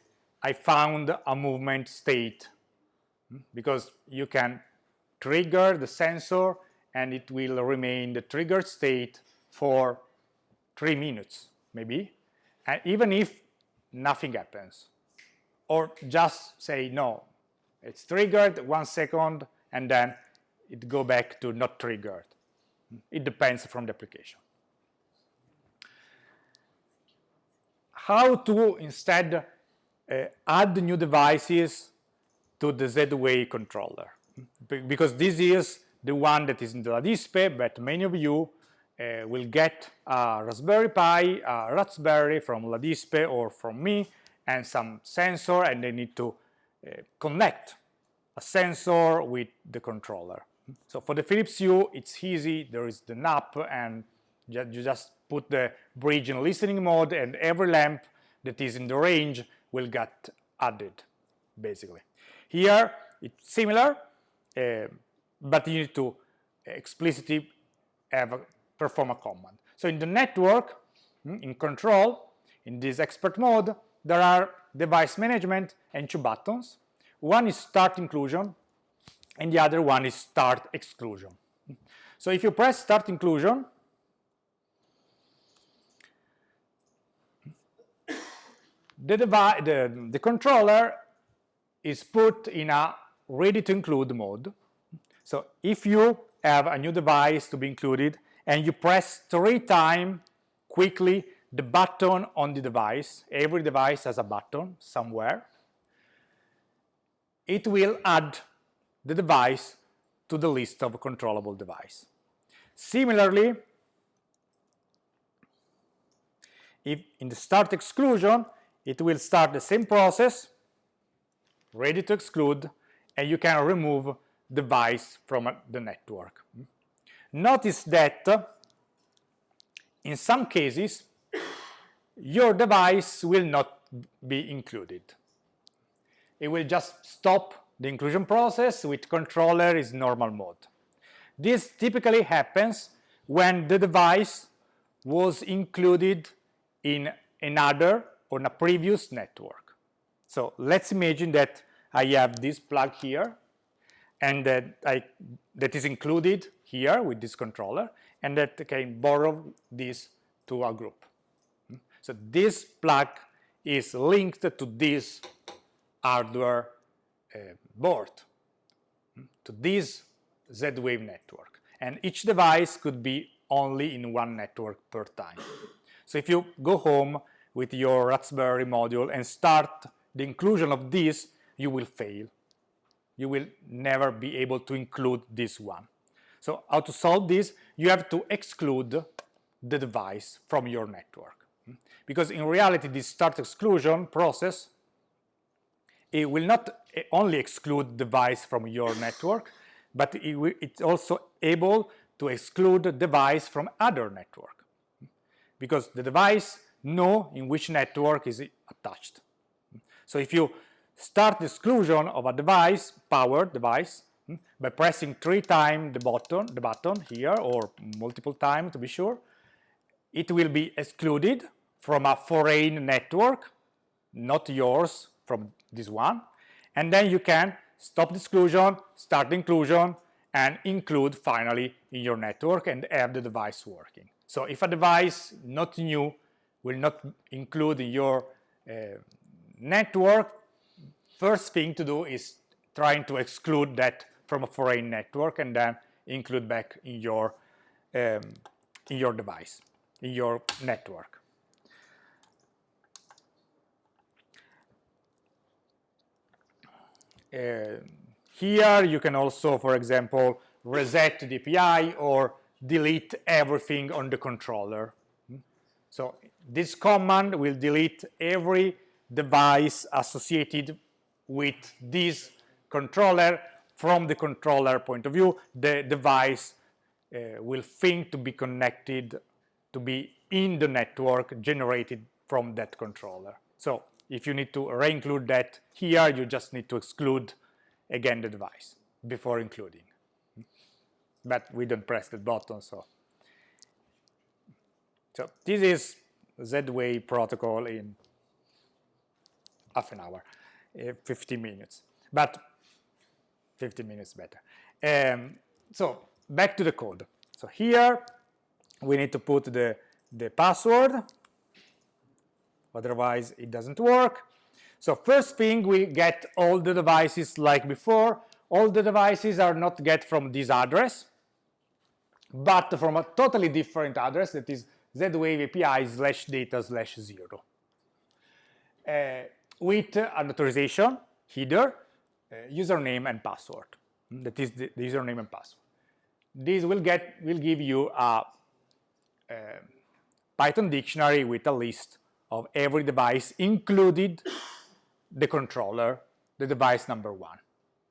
I found a movement state. Because you can trigger the sensor and it will remain the triggered state for three minutes maybe. And even if nothing happens. Or just say no. It's triggered one second and then it go back to not triggered. It depends from the application. How to instead uh, add new devices to the Z-Wave controller because this is the one that is in the LADISPE, but many of you uh, will get a Raspberry Pi, a Raspberry from LADISPE or from me, and some sensor, and they need to uh, connect a sensor with the controller. So for the Philips Hue, it's easy. There is the NAP, and you just put the bridge in listening mode, and every lamp that is in the range will get added, basically. Here, it's similar, uh, but you need to explicitly have a, perform a command. So in the network, hmm, in control, in this expert mode, there are device management and two buttons. One is start inclusion, and the other one is start exclusion. So if you press start inclusion, the, the, the controller is put in a ready to include mode. So if you have a new device to be included and you press three times quickly the button on the device, every device has a button somewhere, it will add the device to the list of controllable device. Similarly, if in the start exclusion, it will start the same process, ready to exclude, and you can remove device from the network. Notice that in some cases, your device will not be included. It will just stop the inclusion process with controller is normal mode. This typically happens when the device was included in another on a previous network. So let's imagine that I have this plug here and that, I, that is included here with this controller and that can borrow this to a group. So this plug is linked to this hardware Uh, board, to this Z-Wave network. And each device could be only in one network per time. So if you go home with your Raspberry module and start the inclusion of this, you will fail. You will never be able to include this one. So how to solve this? You have to exclude the device from your network. Because in reality, this start exclusion process, it will not only exclude device from your network, but it it's also able to exclude device from other network. Because the device know in which network is attached. So if you start exclusion of a device, powered device, by pressing three times the button, the button here, or multiple times to be sure, it will be excluded from a foreign network, not yours from this one, and then you can stop exclusion, start inclusion, and include finally in your network and have the device working. So if a device not new will not include in your uh, network, first thing to do is trying to exclude that from a foreign network and then include back in your um, in your device, in your network. Here you can also, for example, reset the API or delete everything on the controller. So this command will delete every device associated with this controller from the controller point of view. The device uh, will think to be connected to be in the network generated from that controller. So if you need to reinclude that here you just need to exclude again the device before including but we don't press that button so so this is Z-Wave protocol in half an hour, uh, 50 minutes, but 50 minutes better. Um, so back to the code. So here we need to put the, the password, otherwise it doesn't work. So first thing we get all the devices like before. All the devices are not get from this address, but from a totally different address that is Z-Wave API slash data slash zero. Uh, with an authorization header, uh, username and password. That is the, the, username and password. This will get will give you a, a Python dictionary with a list of every device, included the controller, the device number one,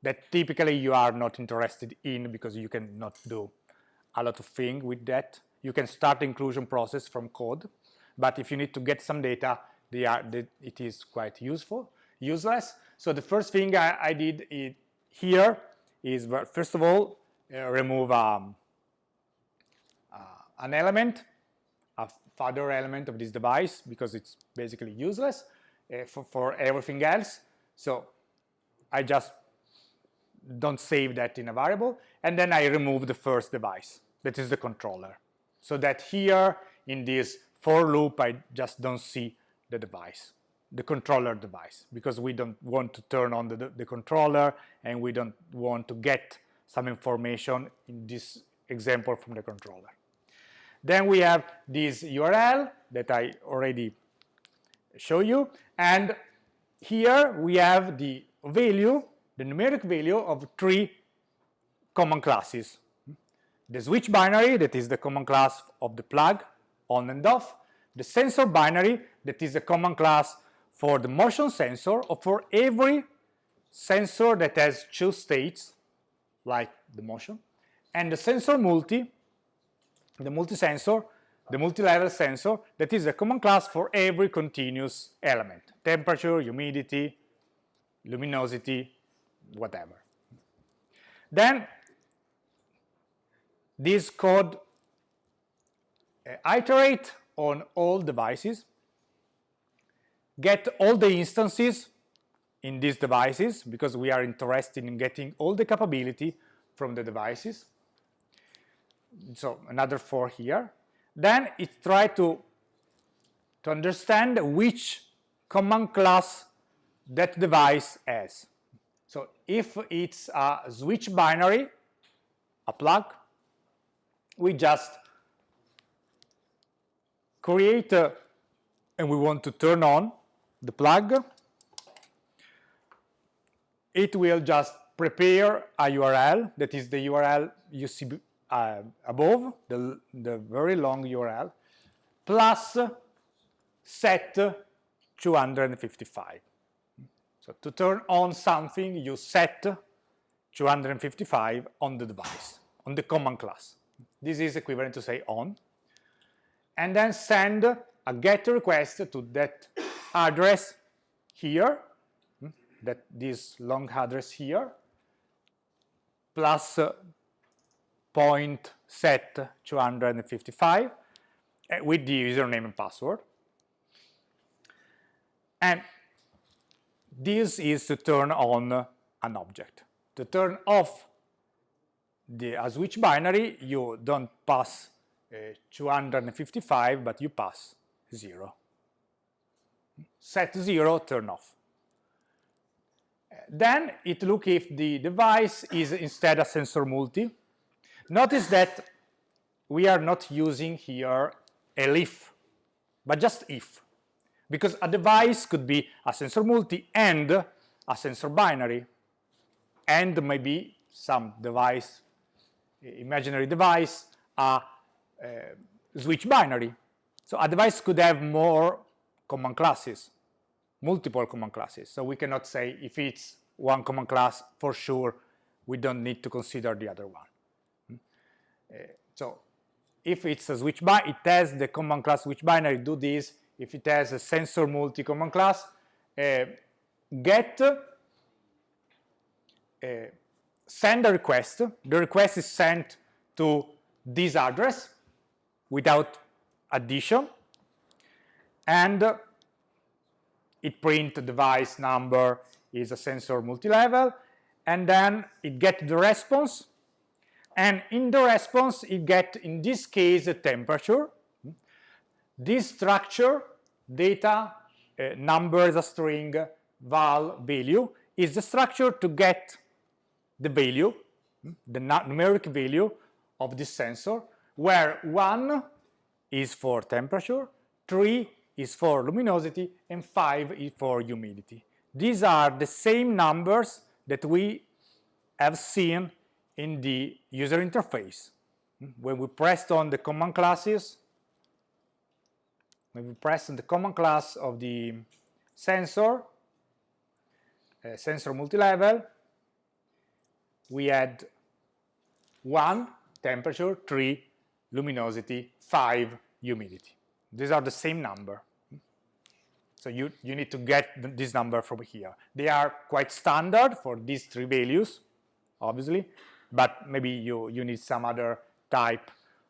that typically you are not interested in because you cannot do a lot of things with that. You can start the inclusion process from code, but if you need to get some data, they are, they, it is quite useful, useless. So the first thing I, I did here is, first of all, uh, remove um, uh, an element, a further element of this device, because it's basically useless uh, for, for everything else. So I just don't save that in a variable, and then I remove the first device, that is the controller. So that here in this for loop, I just don't see the device, the controller device, because we don't want to turn on the, the controller and we don't want to get some information in this example from the controller. Then we have this URL that I already show you, and here we have the value, the numeric value of three command classes. The switch binary, that is the command class of the plug, on and off. The sensor binary, that is a command class for the motion sensor, or for every sensor that has two states, like the motion. And the sensor multi, the multi-sensor, the multi-level sensor, that is a command class for every continuous element, temperature, humidity, luminosity, whatever. Then this code uh, iterate on all devices, get all the instances in these devices because we are interested in getting all the capability from the devices. So another four here. Then it try to, to understand which command class that device has. So if it's a switch binary, a plug, we just create a, and we want to turn on the plug, it will just prepare a URL, that is the URL you see uh, above, the, the very long URL, plus set 255. So to turn on something, you set 255 on the device, on the command class. This is equivalent to say on. And then send a GET request to that address here, hmm, that this long address here, plus point set 255 eh, with the username and password. And this is to turn on an object. To turn off the a switch binary, you don't pass uh, 255, but you pass 0. Set 0, turn off. Then it look if the device is instead a sensor multi. Notice that we are not using here elif, but just if because a device could be a sensor multi and a sensor binary and maybe some device, imaginary device, a, switch binary. So a device could have more command classes, multiple command classes. So we cannot say if it's one command class, for sure, we don't need to consider the other one. Uh, so if it's a switch binary, it has the command class switch binary, do this, if it has a sensor multi-command class, uh, get, uh, send a request. The request is sent to this address without addition, and it print the device number is a sensor multi-level, and then it get the response, and in the response it get, in this case, a temperature. This structure data, uh, number is a string, val value is the structure to get the value, the numeric value of this sensor, where 1 is for temperature, 3 is for luminosity and 5 is for humidity. These are the same numbers that we have seen in the user interface. When we pressed on the command classes, when we press on the command class of the sensor, uh, sensor multi-level, we had 1 temperature, 3 luminosity, 5 humidity. These are the same number. So you, you need to get this number from here. They are quite standard for these three values, obviously, but maybe you, you need some other type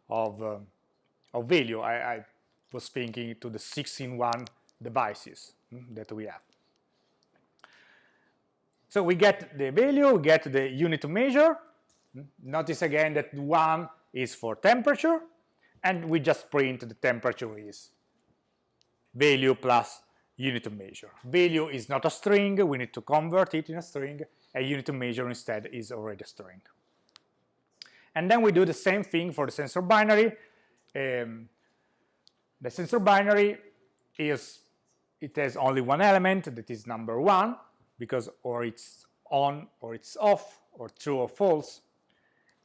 of, um, of value. I, I was thinking to the 6-in-1 devices mm, that we have. So we get the value, we get the unit to measure. Mm, notice again that 1 is for temperature, and we just print the temperature is value plus unit to measure. Value is not a string, we need to convert it in a string, a unit to measure instead is already a string. And then we do the same thing for the sensor binary. Um, the sensor binary is, it has only one element that is number one, because or it's on or it's off, or true or false.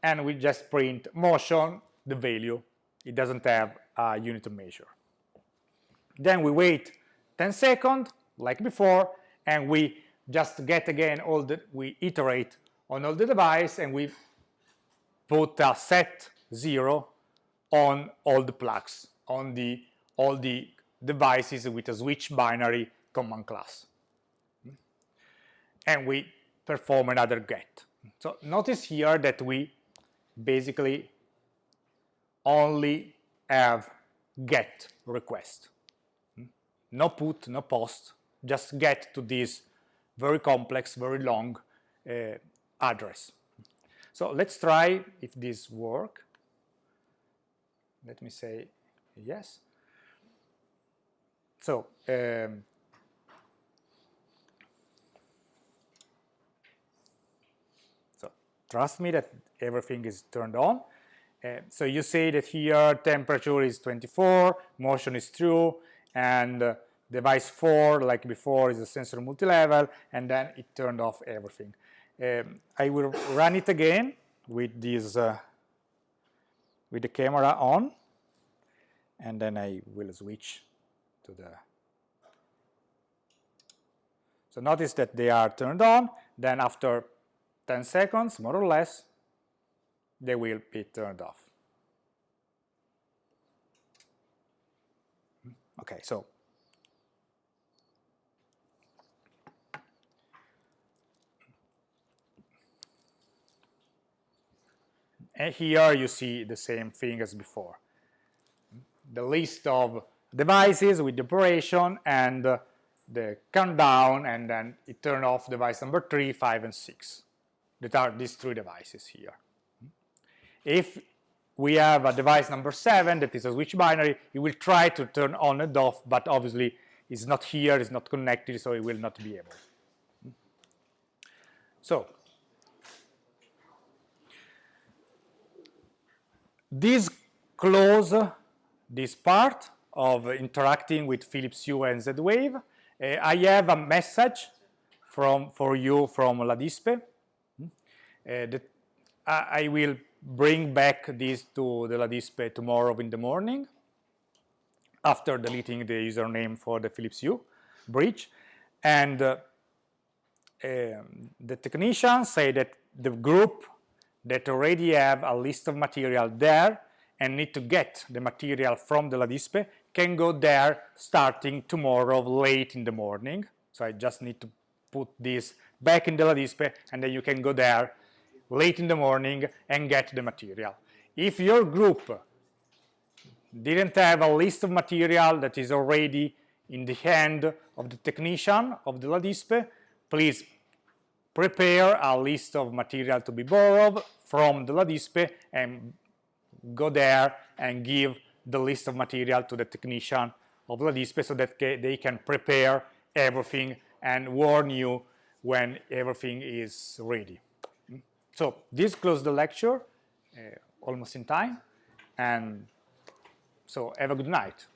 And we just print motion, the value. It doesn't have a unit to measure. Then we wait 10 seconds, like before, and we just get again all the, we iterate on all the device and we put a set zero on all the plugs, on the all the devices with a switch binary command class. And we perform another get. So notice here that we basically only have get request. No put, no post, just get to this very complex, very long uh, address. So let's try if this work. Let me say yes. So um, so trust me that everything is turned on. Uh, so you see that here temperature is 24, motion is true, and uh, device 4, like before, is a sensor multi-level, and then it turned off everything. Um, I will run it again with this, uh, with the camera on, and then I will switch to the so notice that they are turned on, then after 10 seconds, more or less, they will be turned off. Okay, so and here you see the same thing as before. The list of devices with the operation and uh, the countdown and then it turned off device number 3, 5, and 6 that are these three devices here. If we have a device number 7 that is a switch binary, it will try to turn on and off, but obviously it's not here, it's not connected, so it will not be able. So, this close this part of interacting with Philips Hue and Z-Wave. Uh, I have a message from for you from LADISPE. Uh, that I will bring back this to the LADISPE tomorrow in the morning after deleting the username for the Philips Hue bridge. And uh, um, the technicians say that the group that already have a list of material there and need to get the material from the LADISPE can go there starting tomorrow late in the morning. So I just need to put this back in the LADISPE and then you can go there late in the morning and get the material. If your group didn't have a list of material that is already in the hand of the technician of the LADISPE, please prepare a list of material to be borrowed from the LADISPE and go there and give the list of material to the technician of LADISPE so that they can prepare everything and warn you when everything is ready. So this closes the lecture, uh, almost in time, and so have a good night.